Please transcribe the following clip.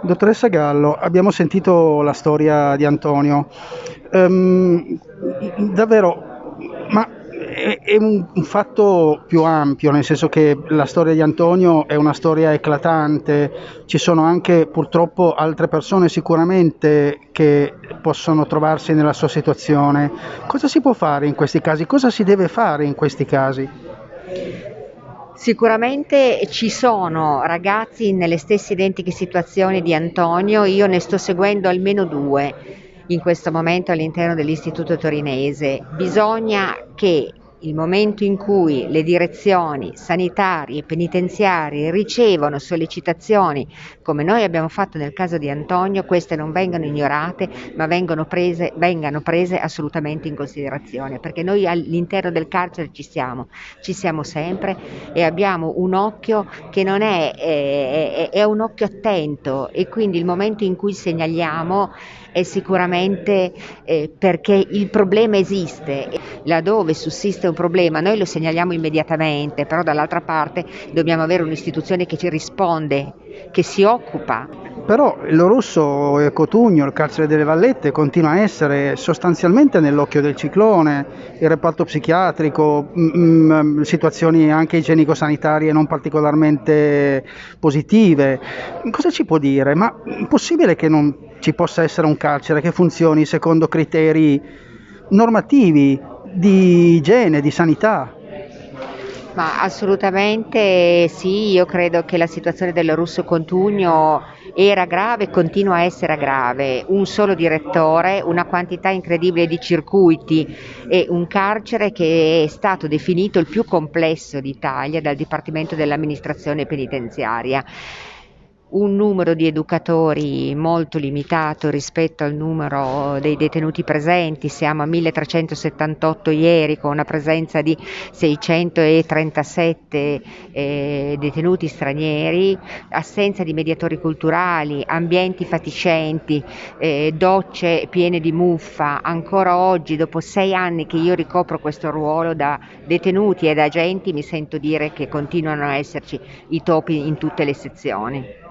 Dottoressa Gallo, abbiamo sentito la storia di Antonio. Ehm, davvero, ma è, è un, un fatto più ampio, nel senso che la storia di Antonio è una storia eclatante, ci sono anche purtroppo altre persone sicuramente che possono trovarsi nella sua situazione. Cosa si può fare in questi casi? Cosa si deve fare in questi casi? Sicuramente ci sono ragazzi nelle stesse identiche situazioni di Antonio, io ne sto seguendo almeno due in questo momento all'interno dell'Istituto Torinese. Bisogna che il momento in cui le direzioni sanitarie e penitenziarie ricevono sollecitazioni, come noi abbiamo fatto nel caso di Antonio, queste non vengano ignorate, ma vengano prese, vengano prese assolutamente in considerazione, perché noi all'interno del carcere ci siamo, ci siamo sempre e abbiamo un occhio che non è, è, è un occhio attento e quindi il momento in cui segnaliamo è sicuramente eh, perché il problema esiste, laddove sussiste un problema noi lo segnaliamo immediatamente, però dall'altra parte dobbiamo avere un'istituzione che ci risponde, che si occupa. Però l'Orusso e Cotugno, il carcere delle Vallette, continua a essere sostanzialmente nell'occhio del ciclone, il reparto psichiatrico, mh, mm, mm, situazioni anche igienico-sanitarie non particolarmente positive. Cosa ci può dire? Ma è possibile che non ci possa essere un carcere che funzioni secondo criteri normativi di igiene, di sanità. Ma assolutamente sì, io credo che la situazione del Russo Contugno era grave e continua a essere grave. Un solo direttore, una quantità incredibile di circuiti e un carcere che è stato definito il più complesso d'Italia dal Dipartimento dell'amministrazione penitenziaria un numero di educatori molto limitato rispetto al numero dei detenuti presenti, siamo a 1378 ieri con una presenza di 637 eh, detenuti stranieri, assenza di mediatori culturali, ambienti fatiscenti, eh, docce piene di muffa, ancora oggi dopo sei anni che io ricopro questo ruolo da detenuti e da agenti mi sento dire che continuano a esserci i topi in tutte le sezioni.